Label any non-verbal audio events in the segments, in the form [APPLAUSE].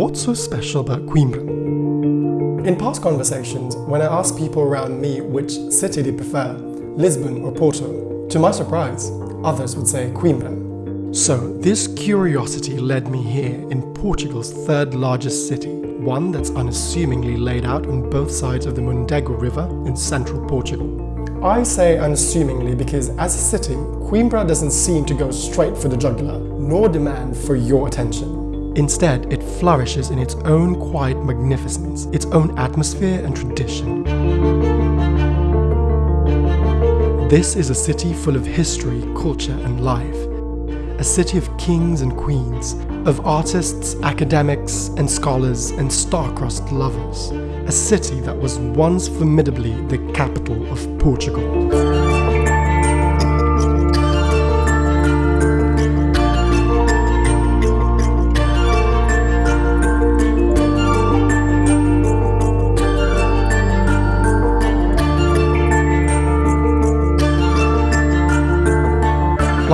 what's so special about Coimbra? In past conversations, when I asked people around me which city they prefer, Lisbon or Porto, to my surprise, others would say Coimbra. So this curiosity led me here in Portugal's third largest city, one that's unassumingly laid out on both sides of the Mondego River in central Portugal. I say unassumingly because as a city, Coimbra doesn't seem to go straight for the jugular, nor demand for your attention. Instead, it flourishes in its own quiet magnificence, its own atmosphere and tradition. This is a city full of history, culture and life. A city of kings and queens, of artists, academics and scholars and star-crossed lovers a city that was once formidably the capital of Portugal.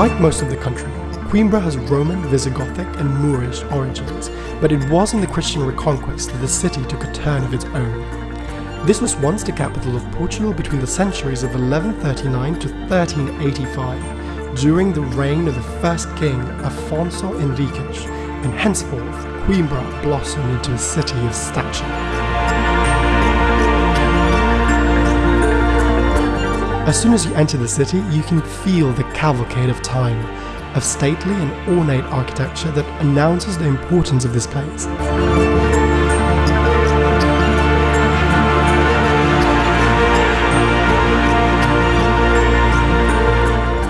Like most of the country, Coimbra has Roman, Visigothic and Moorish origins, but it was in the Christian reconquest that the city took a turn of its own. This was once the capital of Portugal between the centuries of 1139 to 1385, during the reign of the first king Afonso Henriques, and henceforth Coimbra blossomed into a city of stature. As soon as you enter the city, you can feel the cavalcade of time, of stately and ornate architecture that announces the importance of this place. A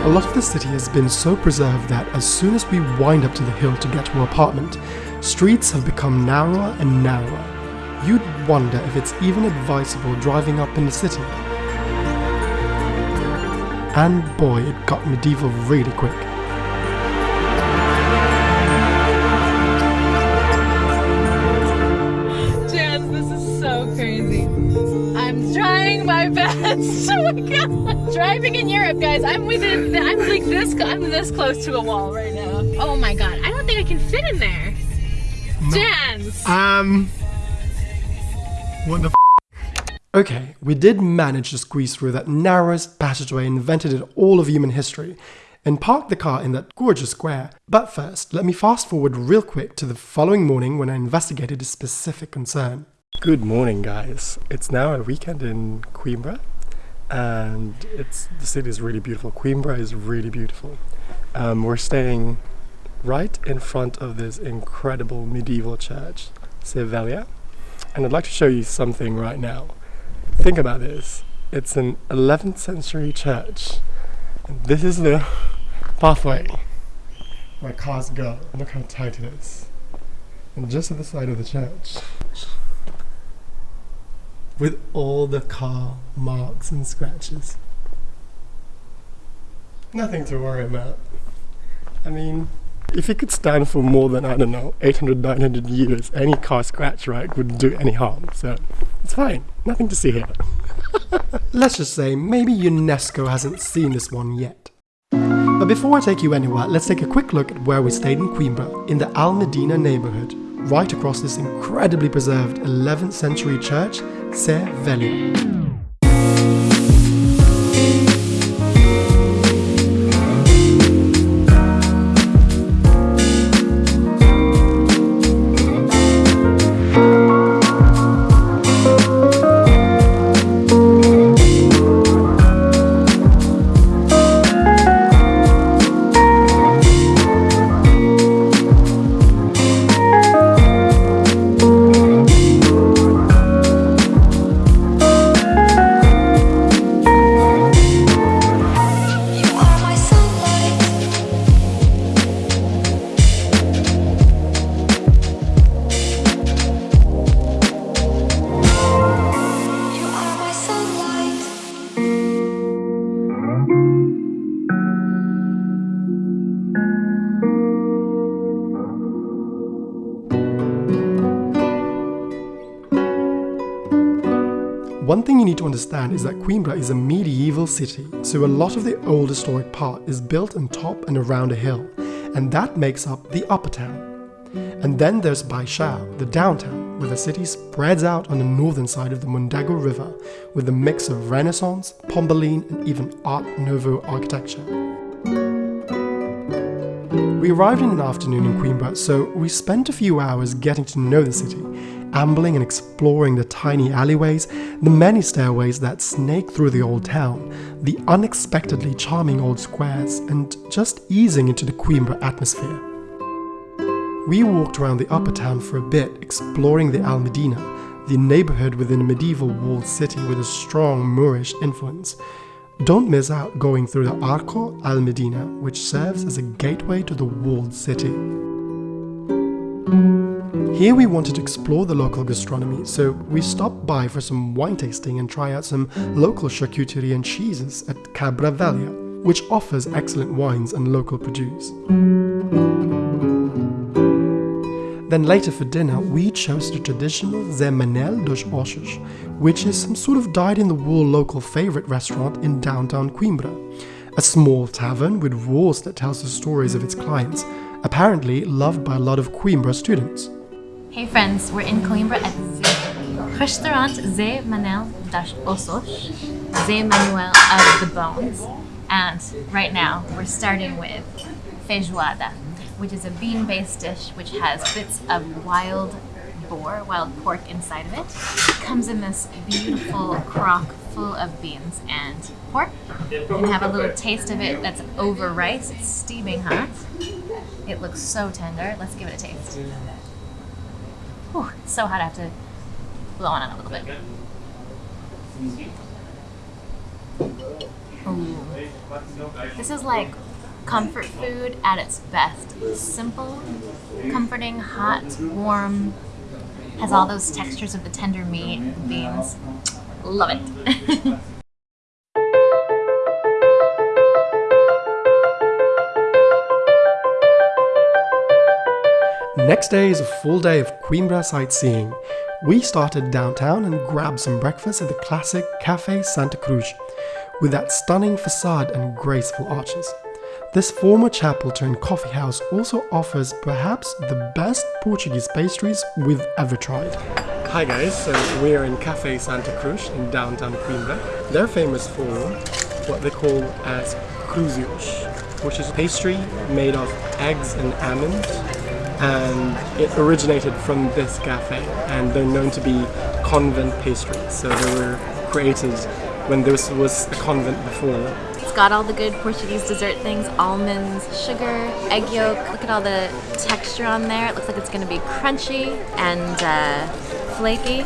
lot of the city has been so preserved that as soon as we wind up to the hill to get to our apartment, streets have become narrower and narrower. You'd wonder if it's even advisable driving up in the city. And boy, it got medieval really quick. Jazz, this is so crazy. I'm trying my [LAUGHS] best. oh my god. Driving in Europe, guys. I'm within I'm like this I'm this close to a wall right now. Oh my god. I don't think I can fit in there. No. Jans. Um What the Okay, we did manage to squeeze through that narrowest passageway invented in all of human history and park the car in that gorgeous square. But first, let me fast forward real quick to the following morning when I investigated a specific concern. Good morning guys. It's now a weekend in Coimbra and it's the city is really beautiful. Coimbra is really beautiful. Um, we're staying right in front of this incredible medieval church, Sé and I'd like to show you something right now. Think about this. It's an 11th century church. And this is the pathway where cars go. Look how tight it is. And just at the side of the church with all the car marks and scratches. Nothing to worry about. I mean, if it could stand for more than, I don't know, 800, 900 years, any car scratch, right, wouldn't do any harm. So it's fine. Nothing to see here. [LAUGHS] Let's just say maybe UNESCO hasn't seen this one yet. But before I take you anywhere, let's take a quick look at where we stayed in Coimbra, in the Almedina neighborhood, right across this incredibly preserved 11th century church Sé Velha. Understand is that Coimbra is a medieval city, so a lot of the old historic part is built on top and around a hill, and that makes up the upper town. And then there's Baixao, the downtown, where the city spreads out on the northern side of the Mondego River with a mix of Renaissance, Pombaline, and even Art Nouveau architecture. We arrived in an afternoon in Coimbra, so we spent a few hours getting to know the city, ambling and exploring the tiny alleyways, the many stairways that snake through the old town, the unexpectedly charming old squares, and just easing into the Coimbra atmosphere. We walked around the upper town for a bit, exploring the Almedina, the neighborhood within a medieval walled city with a strong Moorish influence. Don't miss out going through the Arco Almedina, which serves as a gateway to the walled city. Here we wanted to explore the local gastronomy, so we stopped by for some wine tasting and try out some local charcuterie and cheeses at Cabra Velha, which offers excellent wines and local produce. Then later for dinner, we chose the traditional Zé Manel dos Ossos, which is some sort of dyed-in-the-wool local favorite restaurant in downtown Coimbra. A small tavern with walls that tells the stories of its clients, apparently loved by a lot of Coimbra students. Hey friends, we're in Coimbra at Z- Restaurant Zé Manel dos Ossos, Manuel of the Bones, and right now we're starting with feijoada, which is a bean-based dish which has bits of wild boar, wild pork inside of it. It comes in this beautiful crock full of beans and pork. You can have a little taste of it that's over rice. It's steaming hot. It looks so tender. Let's give it a taste. It's so hot I have to blow on it a little bit. Ooh. This is like comfort food at its best. Simple, comforting, hot, warm, has all those textures of the tender meat, and beans. Love it. [LAUGHS] Next day is a full day of Coimbra sightseeing. We started downtown and grabbed some breakfast at the classic Café Santa Cruz, with that stunning facade and graceful arches. This former chapel turned coffee house also offers perhaps the best Portuguese pastries we've ever tried. Hi guys, so we are in Café Santa Cruz in downtown Coimbra. They're famous for what they call as cruzios, which is pastry made of eggs and almonds and it originated from this cafe and they're known to be convent pastries so they were created when this was a convent before It's got all the good Portuguese dessert things almonds, sugar, egg yolk. Look at all the texture on there. It looks like it's going to be crunchy and uh, flaky.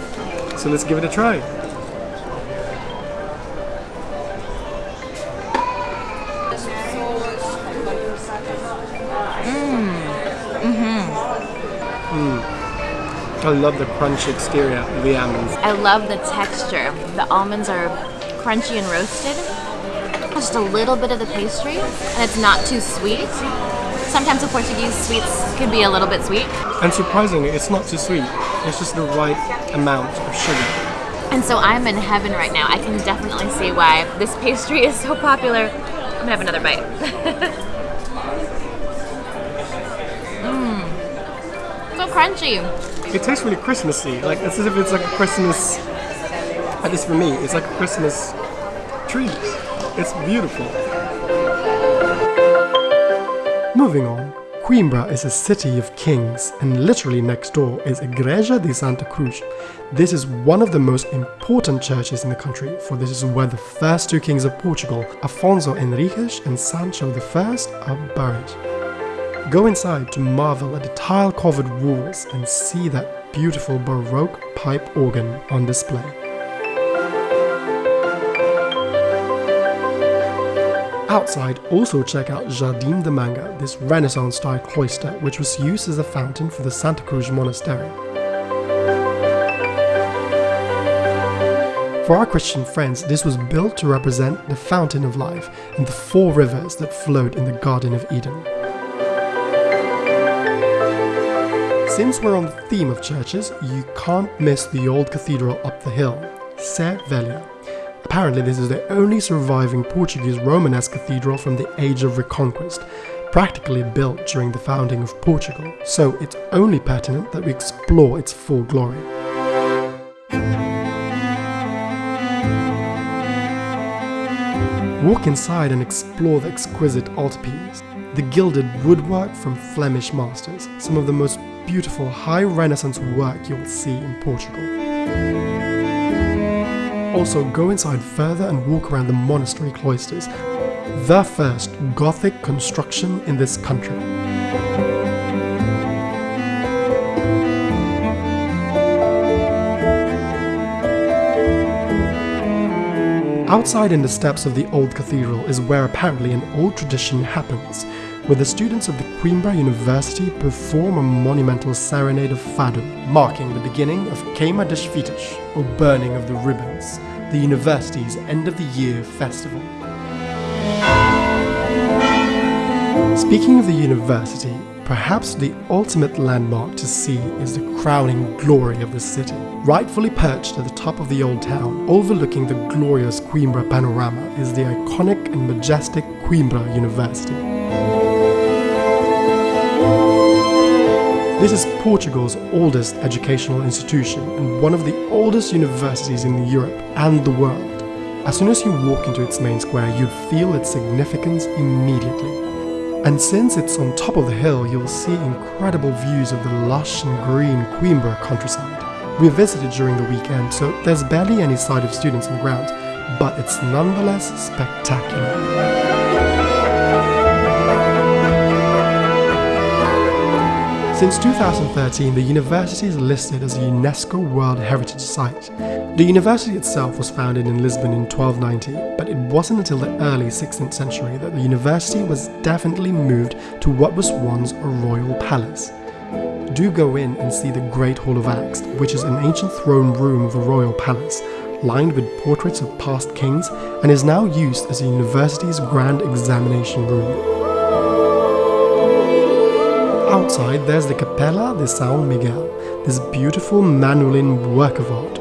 so let's give it a try I love the crunchy exterior of the almonds. I love the texture. The almonds are crunchy and roasted. Just a little bit of the pastry, and it's not too sweet. Sometimes the Portuguese sweets can be a little bit sweet. And surprisingly, it's not too sweet. It's just the right amount of sugar. And so I'm in heaven right now. I can definitely see why this pastry is so popular. I'm gonna have another bite. [LAUGHS] Mmm. So crunchy. It tastes really Christmassy. Like it's as if it's like a Christmas. At least for me, it's like a Christmas tree. It's beautiful. Moving on, Coimbra is a city of kings, and literally next door is a Igreja de Santa Cruz. This is one of the most important churches in the country, for this is where the first two kings of Portugal, Afonso Henriques and Sancho I, are buried. Go inside to marvel at the tile covered walls and see that beautiful Baroque pipe organ on display. Outside, also check out Jardim da Manga, this Renaissance style cloister which was used as a fountain for the Santa Cruz Monastery. For our Christian friends, this was built to represent the fountain of life and the four rivers that flowed in the Garden of Eden. Since we're on the theme of churches, you can't miss the old cathedral up the hill, Sé Velha. Apparently this is the only surviving Portuguese Romanesque cathedral from the Age of Reconquest, practically built during the founding of Portugal, so it's only pertinent that we explore its full glory. Walk inside and explore the exquisite altarpiece, the gilded woodwork from Flemish masters, some of the most beautiful high renaissance work you'll see in Portugal. Also go inside further and walk around the monastery cloisters, the first Gothic construction in this country. Outside in the steps of the old cathedral is where apparently an old tradition happens, where the students of the Coimbra University perform a monumental serenade of fado, marking the beginning of Queima das or burning of the ribbons, the university's end of the year festival. Speaking of the university, perhaps the ultimate landmark to see is the crowning glory of the city. Rightfully perched at the top of the old town, overlooking the glorious Coimbra panorama is the iconic and majestic Coimbra University. This is Portugal's oldest educational institution and one of the oldest universities in Europe and the world. As soon as you walk into its main square, you'd feel its significance immediately. And since it's on top of the hill, you'll see incredible views of the lush and green Coimbra countryside. We visited during the weekend, so there's barely any sight of students on the ground, but it's nonetheless spectacular. Since 2013, the university is listed as a UNESCO World Heritage Site. The university itself was founded in Lisbon in 1290, but it wasn't until the early 16th century that the university was definitely moved to what was once a royal palace. Do go in and see the Great Hall of Acts, which is an ancient throne room of a royal palace, lined with portraits of past kings, and is now used as the university's grand examination room. Outside, there's the Capela de São Miguel, this beautiful Manueline work of art,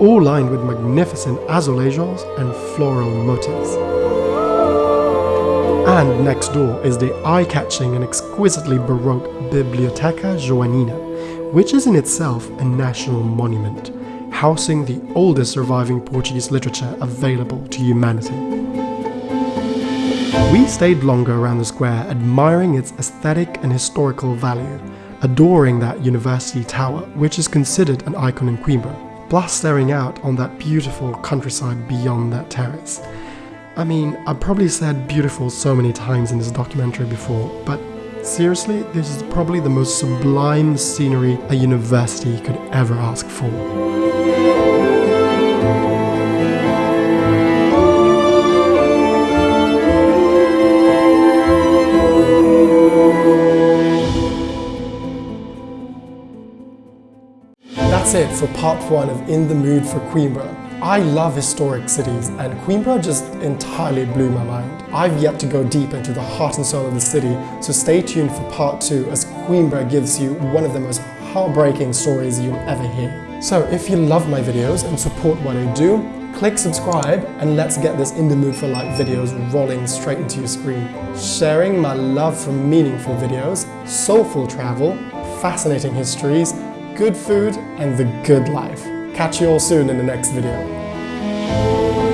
all lined with magnificent azulejos and floral motifs. And next door is the eye-catching and exquisitely baroque Biblioteca Joanina, which is in itself a national monument, housing the oldest surviving Portuguese literature available to humanity. We stayed longer around the square, admiring its aesthetic and historical value, adoring that university tower, which is considered an icon in Coimbra, plus staring out on that beautiful countryside beyond that terrace. I mean, I've probably said beautiful so many times in this documentary before, but seriously, this is probably the most sublime scenery a university could ever ask for. For part one of In the Mood for Coimbra. I love historic cities and Coimbra just entirely blew my mind. I've yet to go deep into the heart and soul of the city, so stay tuned for part two as Coimbra gives you one of the most heartbreaking stories you'll ever hear. So if you love my videos and support what I do, click subscribe and let's get this In the Mood for Life videos rolling straight into your screen. Sharing my love for meaningful videos, soulful travel, fascinating histories, good food, and the good life. Catch you all soon in the next video.